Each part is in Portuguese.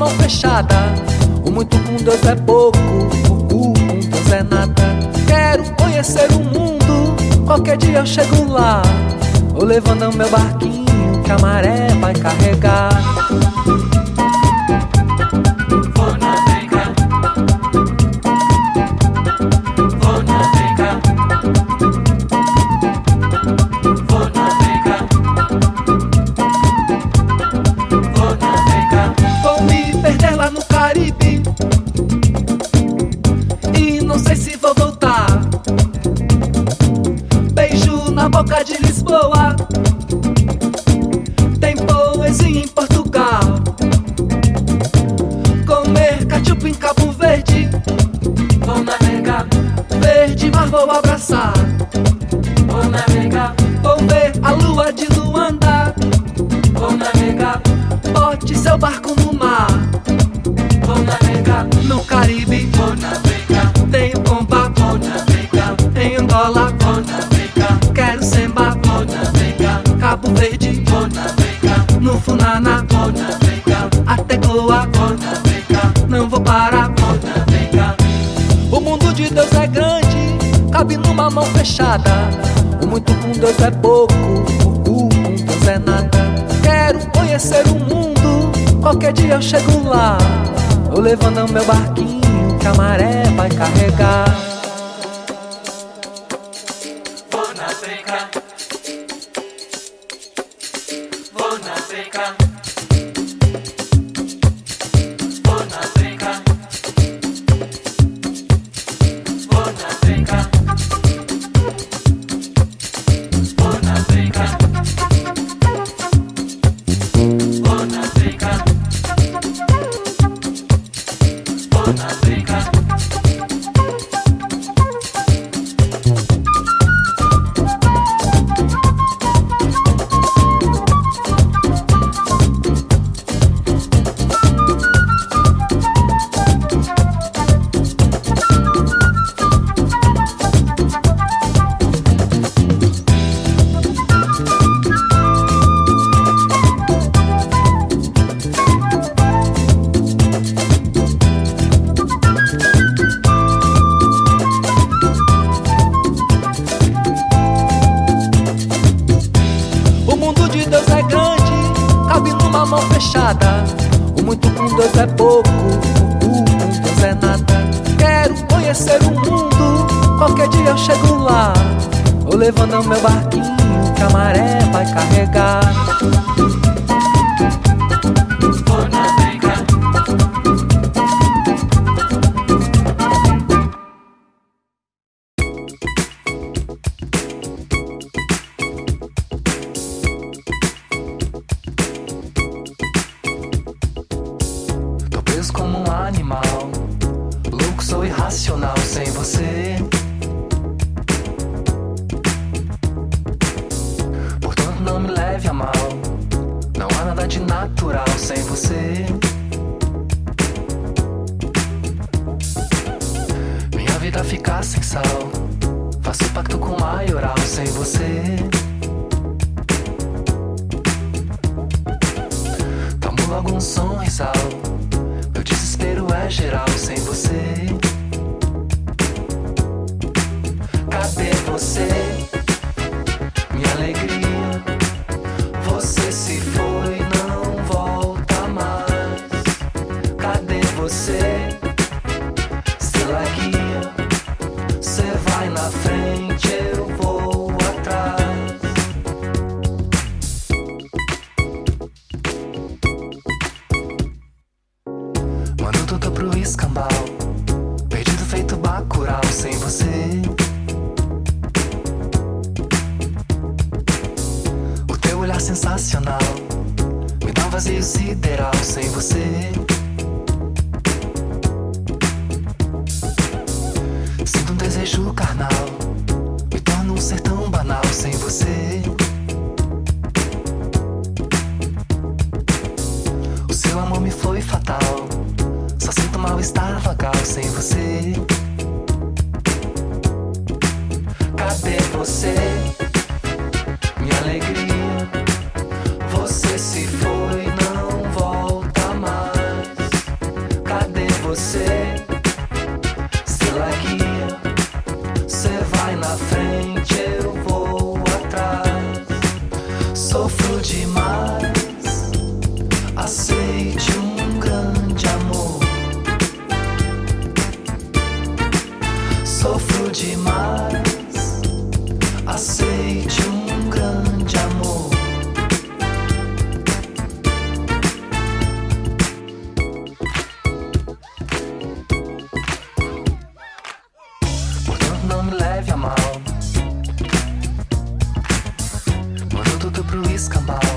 mão fechada. O muito com Deus é pouco, o cu com Deus é nada. Quero conhecer o mundo, qualquer dia eu chego lá. Vou levando meu barquinho que a maré vai carregar. Mar vou abraçar. vou navegar, Vou ver a lua de Luanda. vou navegar, Bote seu barco no mar. vou navegar, No Caribe vou navegar, tem o comba. vou navegar, Em Angola vou navegar, quero semba. vou navegar, Cabo Verde vou navegar, no Funana. vou navegar, Até Goa vou navegar, cabe numa mão fechada. O muito com Deus é pouco, o cu com Deus é nada. Quero conhecer o mundo, qualquer dia eu chego lá. Vou levando meu barquinho que a maré vai carregar. Pouco, Deus é nada. Quero conhecer o mundo, qualquer dia eu chego lá. Vou levando meu barquinho que a maré vai carregar. Logo um sorrisal. Meu desespero é geral sem você. Cadê você? Vagal sem você. Cadê você? come by.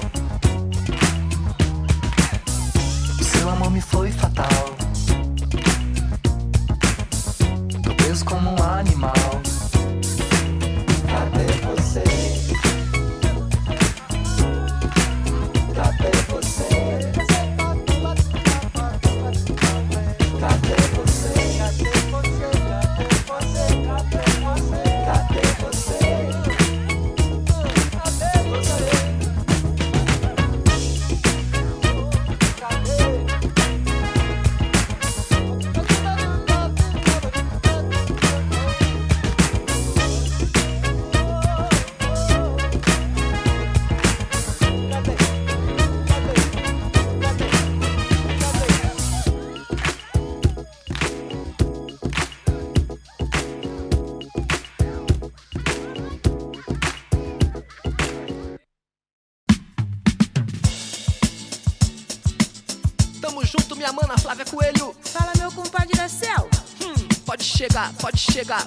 Minha mana Flávia Coelho. Fala, meu compadre da céu. Hum, pode chegar, pode chegar.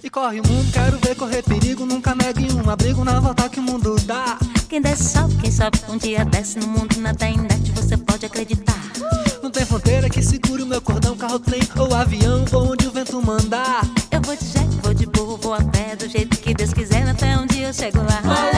E corre o mundo, quero ver correr perigo. Nunca negue um abrigo na volta que o mundo dá. Quem desce sobe, quem sobe um dia desce no mundo nada indete, você pode acreditar. Não tem fronteira que segure o meu cordão, carro, trem ou avião, vou onde o vento mandar. Eu vou de jet, vou de burro, vou a pé, do jeito que Deus quiser, até um dia eu chego lá.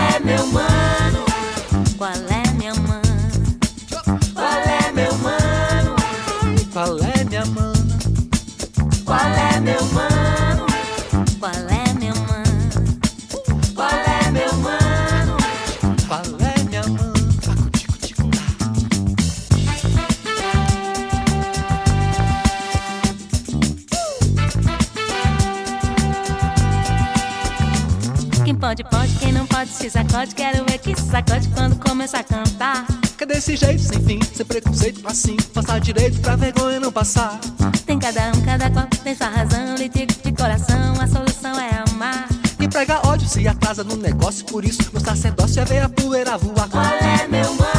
Pode, pode, quem não pode, se sacode. Quero ver que se sacode quando começar a cantar. Que desse jeito, sem fim, sem preconceito, assim. Passar direito pra vergonha não passar. Tem cada um, cada qual tem sua razão. Litigo de coração, a solução é amar. Quem prega ódio se atrasa no negócio, por isso meu sacerdócio é ver a poeira voar. Qual é, meu mano?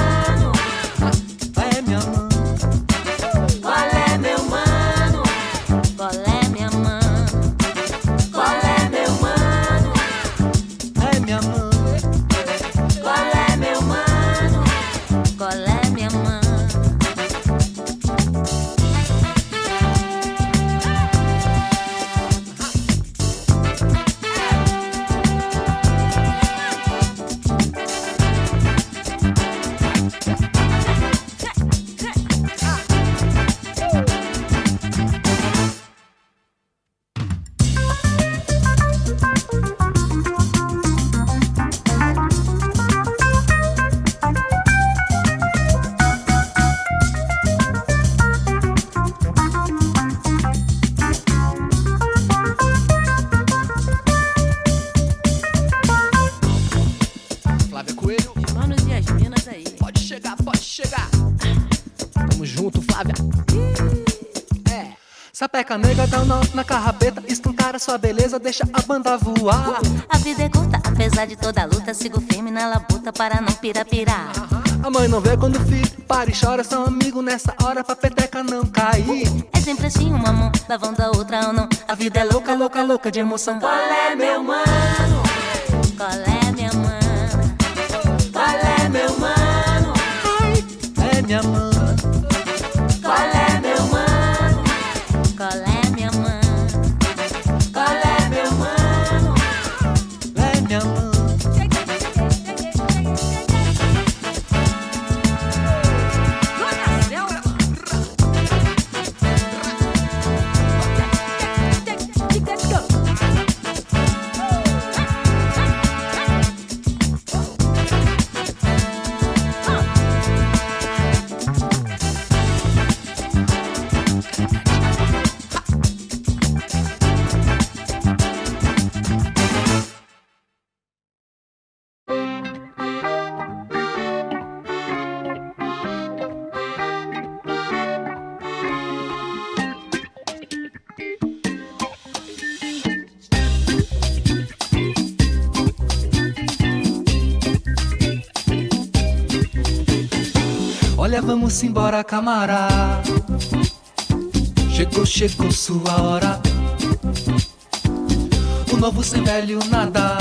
sua beleza deixa a banda voar. A vida é curta, apesar de toda a luta, sigo firme na labuta para não pirapirar. A mãe não vê quando fica, para e chora, são amigo nessa hora pra peteca não cair. É sempre assim, uma mão lavando a outra ou não. A vida é louca, louca, louca de emoção. Qual é, meu mano? Qual é, minha mano? Qual é, meu mano? Ai, é minha mano. Olha, vamos embora, camará. Chegou, chegou sua hora. O novo sem velho nada.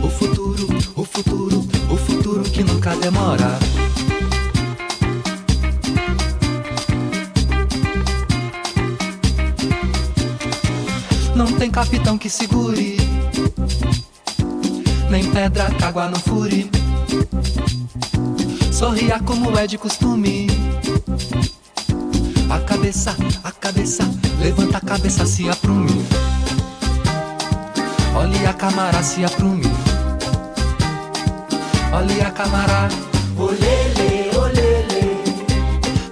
O futuro, o futuro, o futuro que nunca demora. Não tem capitão que segure, nem pedra que água não fure. Sorria como é de costume. A cabeça, a cabeça, levanta a cabeça, se aprume. Olhe a camara, se aprume. Olhe a camara, olele, olele.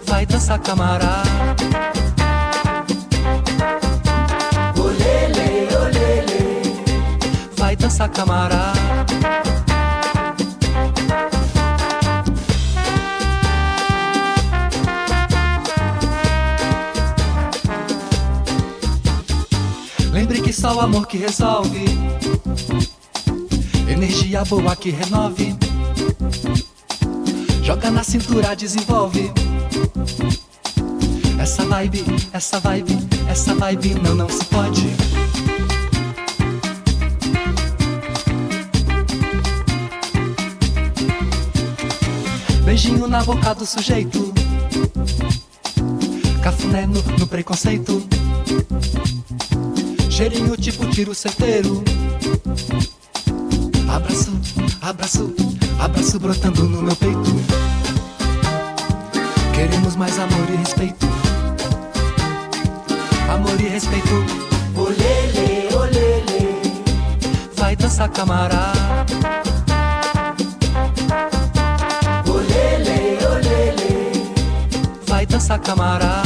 Vai dançar, camara. Olele, olele. Vai dançar, camara. Só o amor que resolve. Energia boa que renove. Joga na cintura, desenvolve. Essa vibe, essa vibe, essa vibe não, não se pode. Beijinho na boca do sujeito. Cafuné no, no preconceito. Cheirinho tipo tiro certeiro. Abraço, abraço, abraço brotando no meu peito. Queremos mais amor e respeito. Amor e respeito. Olele, olele. Vai dançar, camará. Olele, olele. Vai dançar, camará.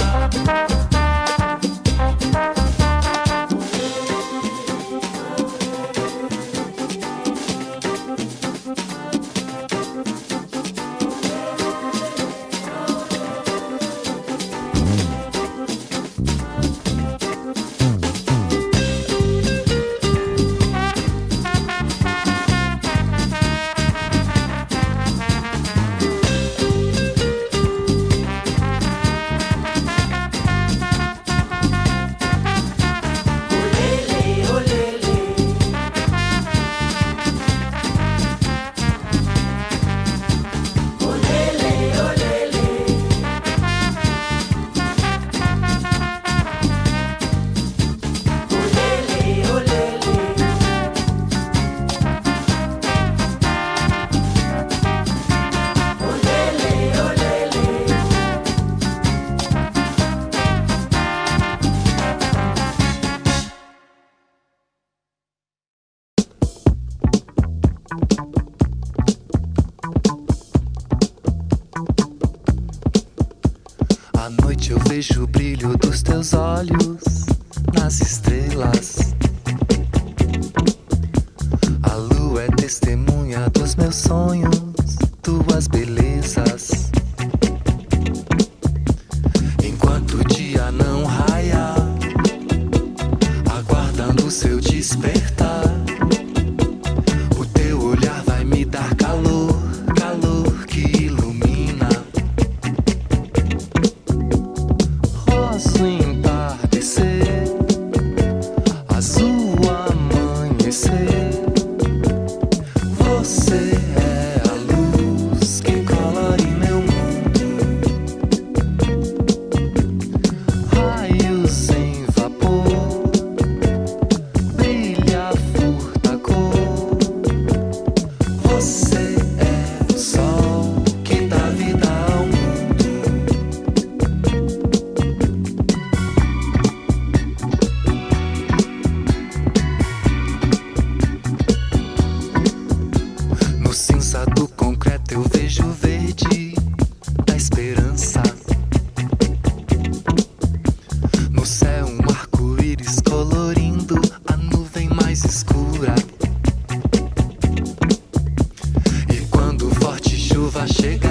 Vejo o brilho dos teus olhos nas estrelas. chega.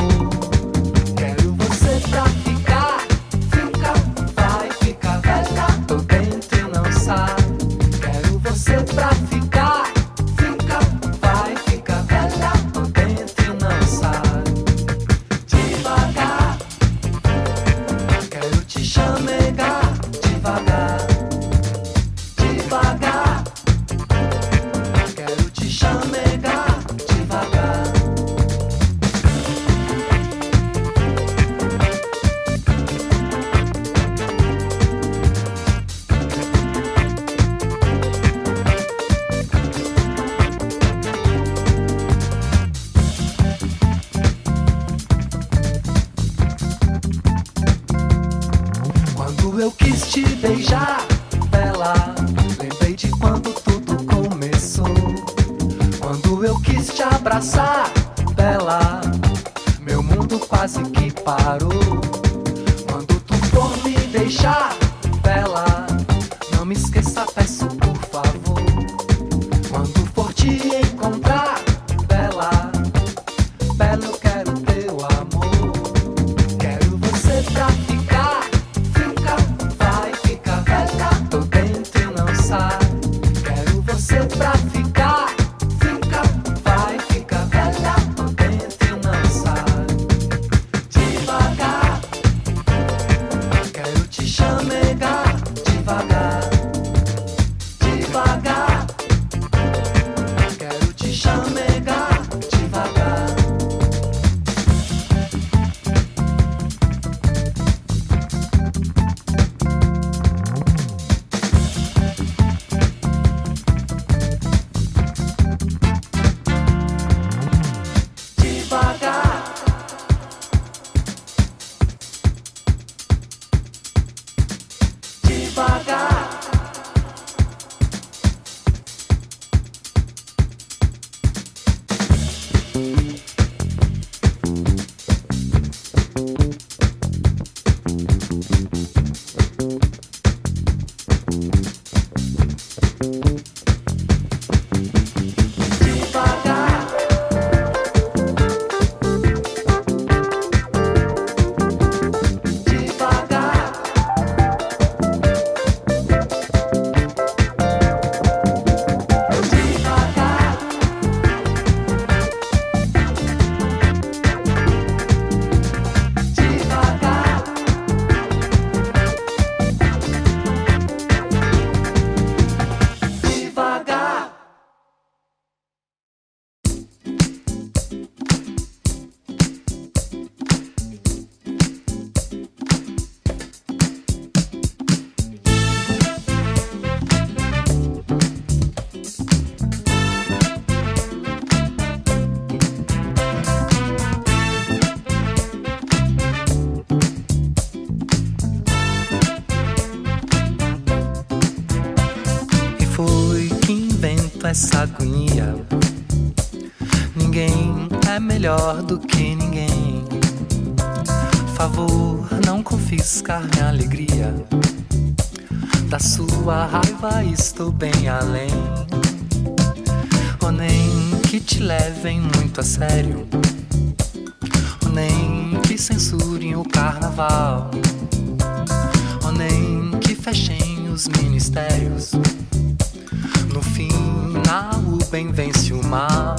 amor. abraçar, bela. Meu mundo quase que parou. Quando tu for me deixar, bela, não me esqueça melhor do que ninguém. Favor, não confiscar minha alegria. Da sua raiva estou bem além. Oh, nem que te levem muito a sério. Oh, nem que censurem o carnaval. Oh, nem que fechem os ministérios. No final, o bem vence o mal.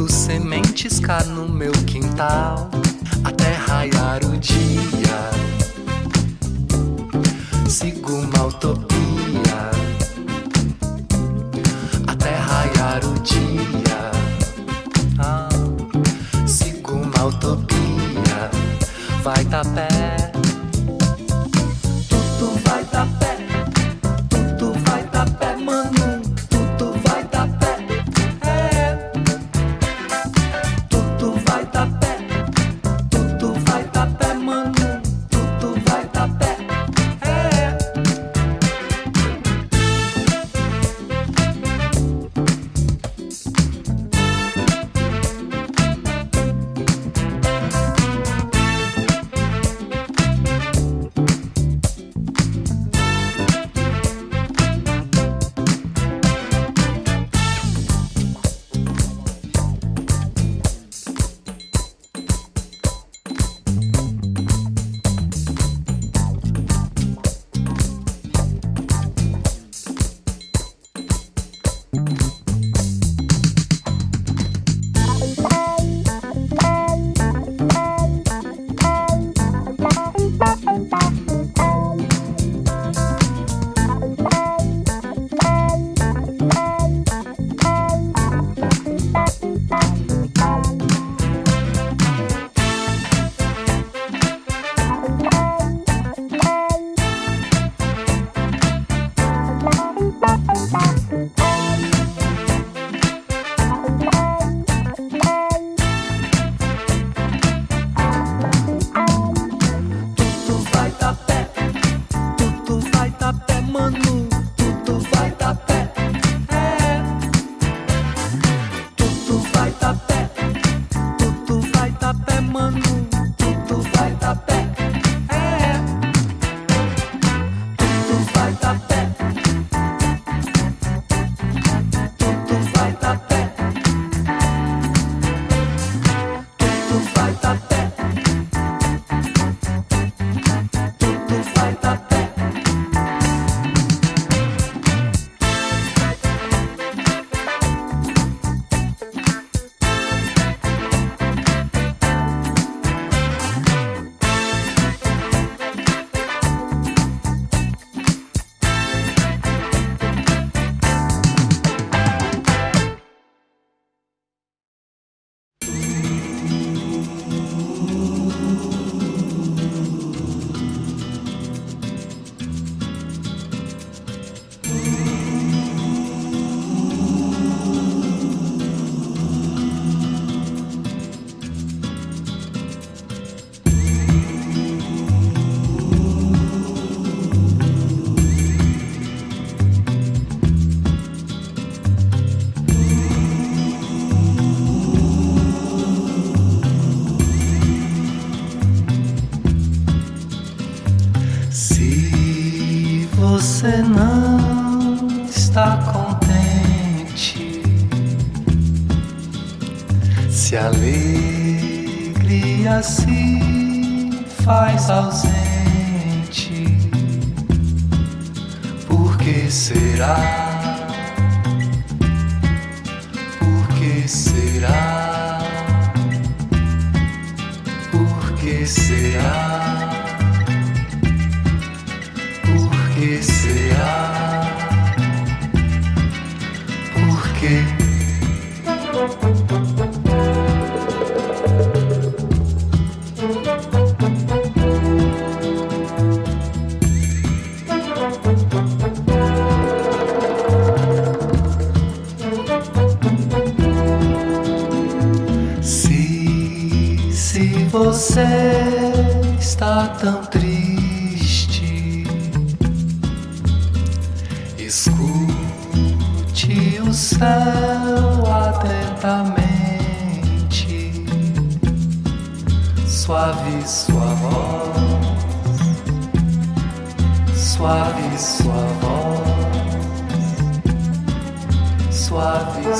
planto sementes cá no meu quintal. falta você está tão Suave, suavão Suave,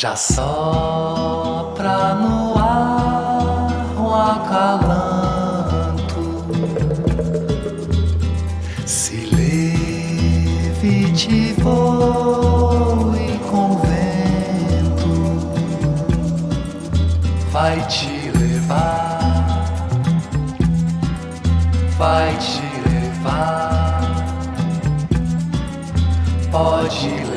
Já sopra no ar um acalanto, se leve voe com vento, vai te levar, vai te levar, pode levar.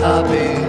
saber.